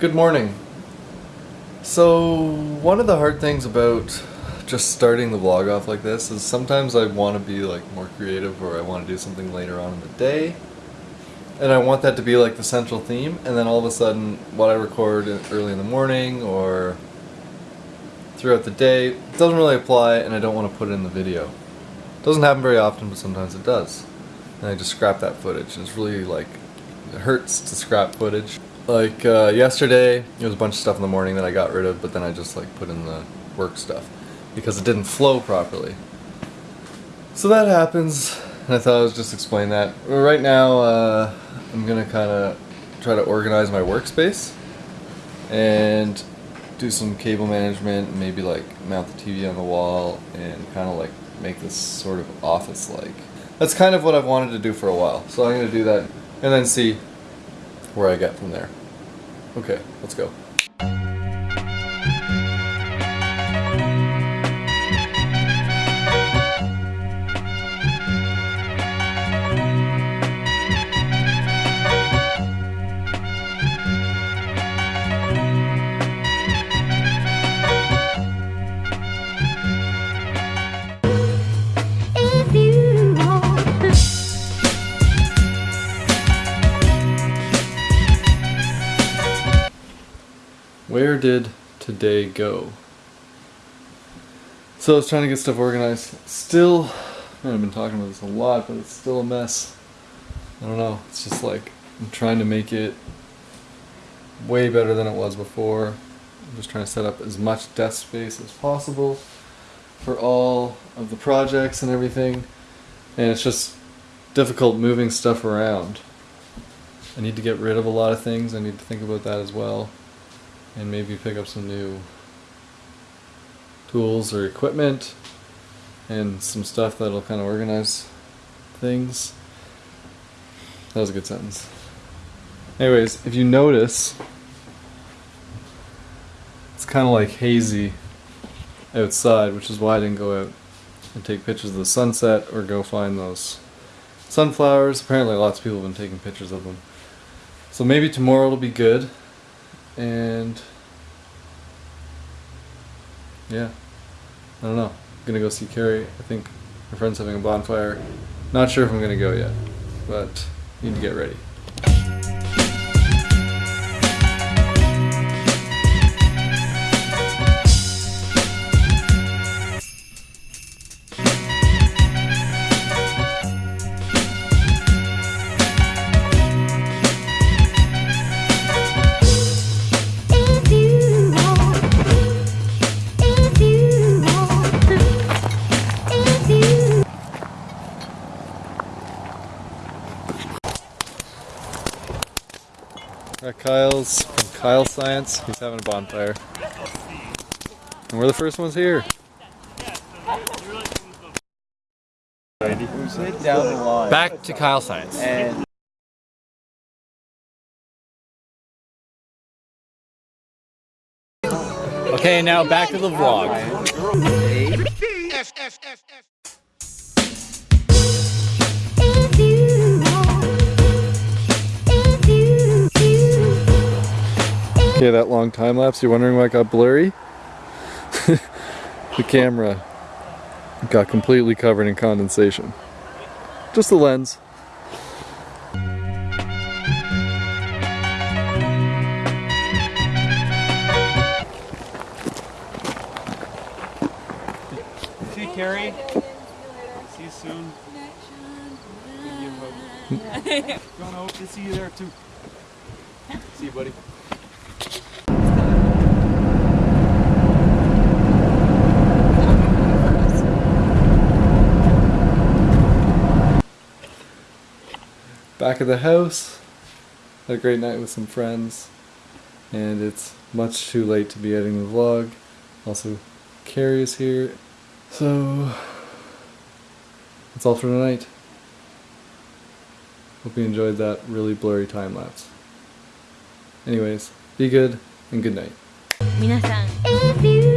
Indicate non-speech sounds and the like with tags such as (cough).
Good morning. So, one of the hard things about just starting the vlog off like this is sometimes I want to be like more creative or I want to do something later on in the day and I want that to be like the central theme and then all of a sudden what I record early in the morning or throughout the day doesn't really apply and I don't want to put it in the video. It doesn't happen very often but sometimes it does. And I just scrap that footage. It's really like, it hurts to scrap footage. Like uh, yesterday, there was a bunch of stuff in the morning that I got rid of, but then I just like put in the work stuff because it didn't flow properly. So that happens, and I thought I was just explain that. Right now, uh, I'm gonna kind of try to organize my workspace and do some cable management, maybe like mount the TV on the wall and kind of like make this sort of office-like. That's kind of what I've wanted to do for a while, so I'm gonna do that and then see where I get from there. Okay, let's go. Where did today go? So I was trying to get stuff organized. Still, man, I've been talking about this a lot, but it's still a mess. I don't know. It's just like I'm trying to make it way better than it was before. I'm just trying to set up as much desk space as possible for all of the projects and everything. And it's just difficult moving stuff around. I need to get rid of a lot of things. I need to think about that as well and maybe pick up some new tools or equipment and some stuff that'll kind of organize things. That was a good sentence. Anyways, if you notice, it's kind of like hazy outside, which is why I didn't go out and take pictures of the sunset or go find those sunflowers. Apparently, lots of people have been taking pictures of them. So maybe tomorrow it'll be good and yeah, I don't know. I'm gonna go see Carrie. I think my friend's having a bonfire. Not sure if I'm gonna go yet, but need to get ready. Kyle's from Kyle Science. He's having a bonfire, and we're the first ones here. Back to Kyle Science. and Okay, now back to the vlog. Okay, that long time lapse. You're wondering why it got blurry? (laughs) the camera got completely covered in condensation. Just the lens. See Carrie. See you soon. Give you a hug. Jonah, hope to see you there too. See you, buddy. Back at the house. Had a great night with some friends. And it's much too late to be editing the vlog. Also, Carrie is here. So, that's all for tonight. Hope you enjoyed that really blurry time lapse. Anyways, be good and good night. 皆さん If you